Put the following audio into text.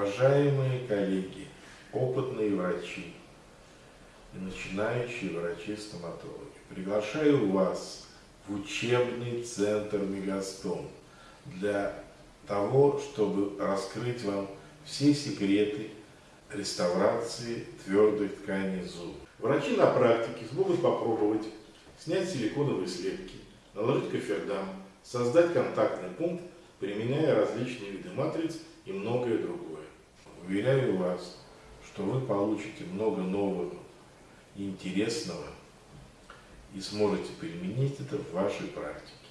Уважаемые коллеги, опытные врачи и начинающие врачи-стоматологи, приглашаю вас в учебный центр Мегастом для того, чтобы раскрыть вам все секреты реставрации твердых тканей зубов. Врачи на практике смогут попробовать снять силиконовые слепки, наложить кофердам, создать контактный пункт, применяя различные виды матриц и многое другое. Уверяю вас, что вы получите много нового интересного и сможете применить это в вашей практике.